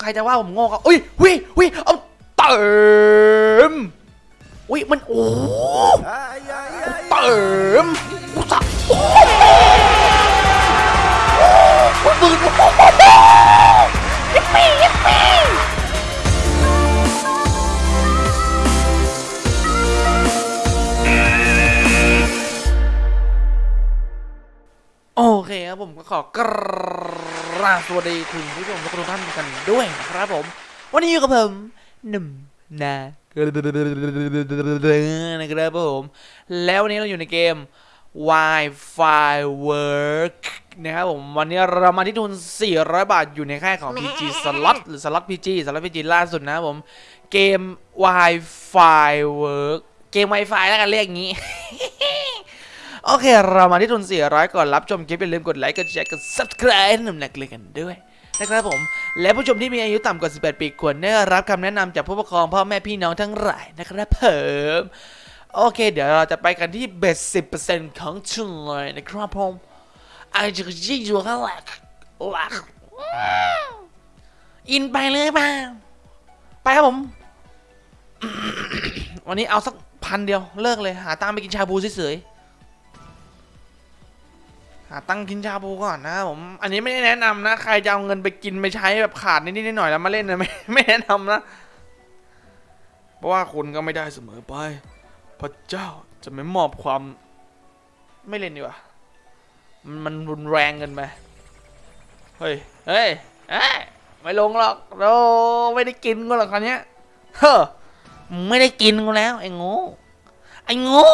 ใครจะว่าผมโง่ก็อุ้ยวิวิเอาเติมอุ้ยมันโอ้เติมกูสักโอ้โหปืนโอ้โหยิปปี้ยิปปี้โอเคครับผมก็ขอกราบสวัสดีคุณผู้ชมทุกท่านกันด้วยนะครับผม วันนี้อยู่กับผมหนุ่มนะนะครับผม แล้ววันนี้เราอยู่ในเกม Wi-Fi Work นะครับผม วันนี้เรามาที่ทุน 400 บาทอยู่ในค่ายของ PG Slot หรือ Slot PG Slot PG ล่าสุดนะครับผม เกม Wi-Fi Work เกม Wi-Fi แล้วกันเรียกอย่างนี้ โอเค เรามาที่ทุน 400 ก่อนรับชมคลิปอย่าลืมกดไลค์กดแชร์กด subscribe ห้หนุ่มหนักเลยกันด้วยนะครับผม และผู้ชมที่มีอายุต่ำกว่า 18 ปีควรได้รับคำแนะนำจากผู้ปกครองพ่อแม่พี่น้องทั้งหลายนะครับเพิ่มโอเค เดี๋ยวเราจะไปกันที่เบส10%ของทุนเลยนะครับผมอาจจะยิ่งอยู่ข้างหลักหลักอินไปเลยป่าไปครับผม วันนี้เอาสักพันเดียวเลิกเลย หาตังค์ไปกินชาบูเฉยๆ หาตั้งกินชาบูก่อนนะผมอันนี้ไม่ได้แนะนำนะ ใครจะเอาเงินไปกินไปใช้แบบขาดนิดๆหน่อยๆแล้วมาเล่นนะไม่ไม่แนะนำนะ เพราะว่าคุณก็ไม่ได้เสมอไปพระเจ้าจะไม่มอบความไม่เล่นดีกว่ามันมันรุนแรงเกินไปเฮ้ยเฮ้ยเอ้ยไม่ลงหรอกเราไม่ได้กินกูหรอกคราวเนี้ยเฮ้อไม่ได้กินกูแล้วไอ้ง่ไอ้ง่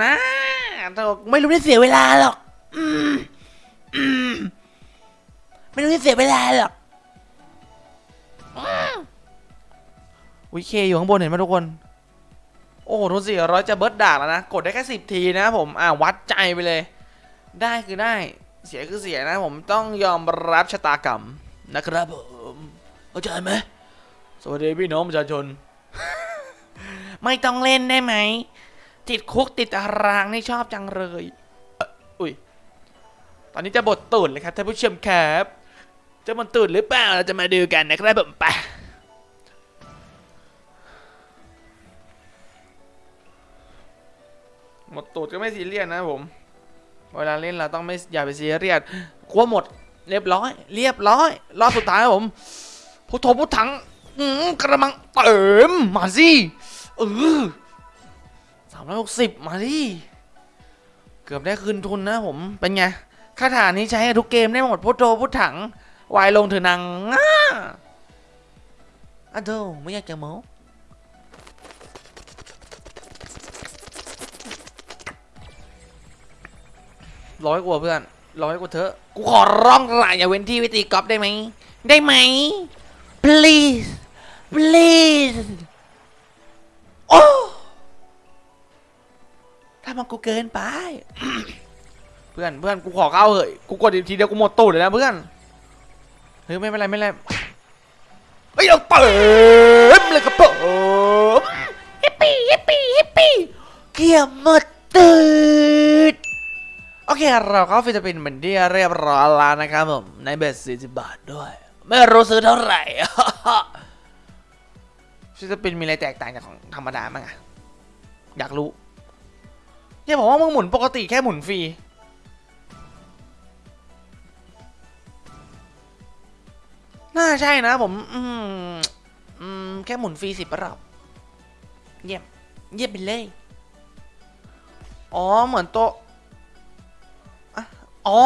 นะไม่รู้ที่เสียเวลาหรอกอืมอืมไม่รู้ที่เสียเวลาหรอกอืมวิเคอยู่ข้างบนเห็นไหมทุกคน โอ้โหทุนสี่ร้อยจะเบิร์ดดากแล้วนะ กดได้แค่สิบทีนะผม อ่าวัดใจไปเลย ได้คือได้ เสียคือเสียนะผมต้องยอมรับชะตากรรมนะครับผมเข้าใจไหมสวัสดีพี่น้องประชาชน ไม่ต้องเล่นได้ไหม ติดคุกติดตารางนี่ชอบจังเลยอุ้ยตอนนี้จะบทตูดเลยครับท่านผู้ชมครับจะบทตูดหรือเปล่าเราจะมาดูกันนะครับผมไปหมดตูดก็ไม่ซีเรียสนะผม เวลาเล่นเราต้องไม่อย่าไปซีเรียสกลัวหมดเรียบร้อย เรียบร้อย รอบสุดท้ายผมพุทโธพุทถังอืมกระมังเติมมาสิเออามร้อยหกสิบมาดิ เกือบได้คืนทุนนะผม เป็นไงคาถานี้ใช้กับทุกเกมได้หมดพุทโธพุทถัง วายลงเถอนางง่าอะโธ่ไม่อยากจะโม้ร้อยกว่าเพื่อนร้อยกว่าเถอกูขอร้องละอย่าเว้นที่วิตีกอล์ฟได้ไหม ได้ไหม please please มันกูเกินไป เพื่อนเพื่อนกูขอเข้าเหอะกูกดอีกทีเดียวกูหมดตูดเลยนะเพื่อนเฮ้ยไม่เป็นไรไม่เป็นไรเฮ้ยเราเติมเลยครับผมฮิปปี้ฮิปปี้ฮิปปี้เกียร์หมดตูดโอเคเราเข้าฟิลิปปินส์เป็นที่เรียบร้อยแล้วนะครับผมในเบสสี่สิบบาทด้วย ไม่รู้ซื้อเท่าไหร่free spin มีอะไรแตกต่างจากของธรรมดามั้งอะอยากรู้ เนี่ยผมว่ามึงหมุนปกติแค่หมุนฟรี น่าใช่นะผม อืมอืมแค่หมุนฟรีสิบรอบ เยี่ยม เยี่ยมไปเลย อ๋อ เหมือนโตะอ๋อ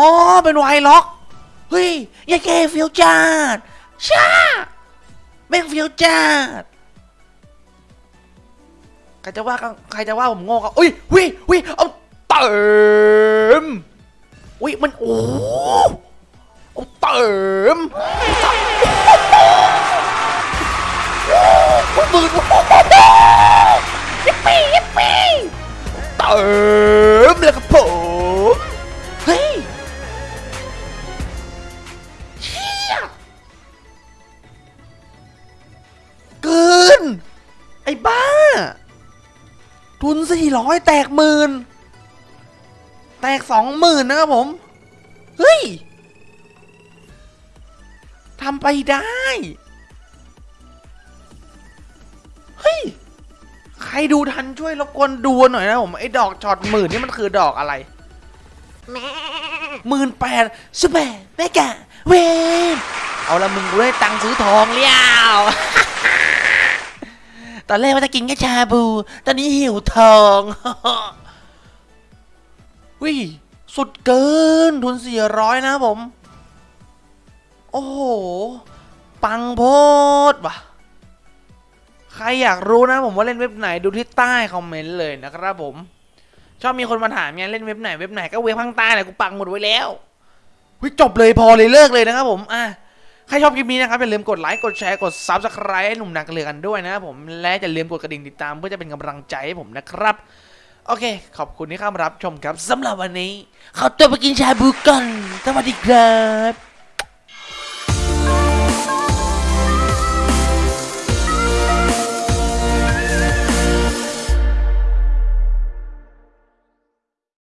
เป็นไวล็อก เฮ้ยยายเกฟิวจัดช่าแม่งฟิวจัด ครจะว่าก็ใครจะว่าผมโง่ก็อุ้ยวิวิเอาเติมอุ้ยมันโอ้เอาเติมโอ้ยปืนยิปปี้ยิปปี้เติมเลยครับผมเฮ้ยเชี่ยเกินไอ้บ้า ทุนสี่ร้อยแตกหมื่นแตกสองหมื่นนะครับผม เฮ้ยทำไปได้ เฮ้ย ใครดูทันช่วยรบกวนดูหน่อยนะผม ไอ้ดอกช็อตหมื่นนี่มันคือดอกอะไรหมื่นแปดสุเปอร์เมกะเวนเอาละมึงกูได้ตังค์ซื้อทองเลี้ยว ตอนแรกว่าจะกินแค่ชาบู ตอนนี้หิวทองวิสุดเกินทุนสี่ร้อยนะผม โอ้โห ปังโพดว่ะ ใครอยากรู้นะผมว่าเล่นเว็บไหนดูที่ใต้คอมเมนต์เลยนะครับผม ชอบมีคนมาถามเนี่ยเล่นเว็บไหนเว็บไหนก็เว็บข้างใต้แหละกูปังหมดไว้แล้ววิจบเลยพอเลยเลิกเลยนะครับผม อะ ใครชอบคลิปนี้นะครับอย่าลืมกดไลค์กดแชร์กด subscribe ให้หนุ่มนักเรือกันด้วยนะครับผมและอย่าลืมกดกระดิ่งติดตามเพื่อจะเป็นกำลังใจให้ผมนะครับ โอเค ขอบคุณที่เข้ามารับชมครับสำหรับวันนี้ขอตัวไปกินชาบูก่อนสวัสดีครับ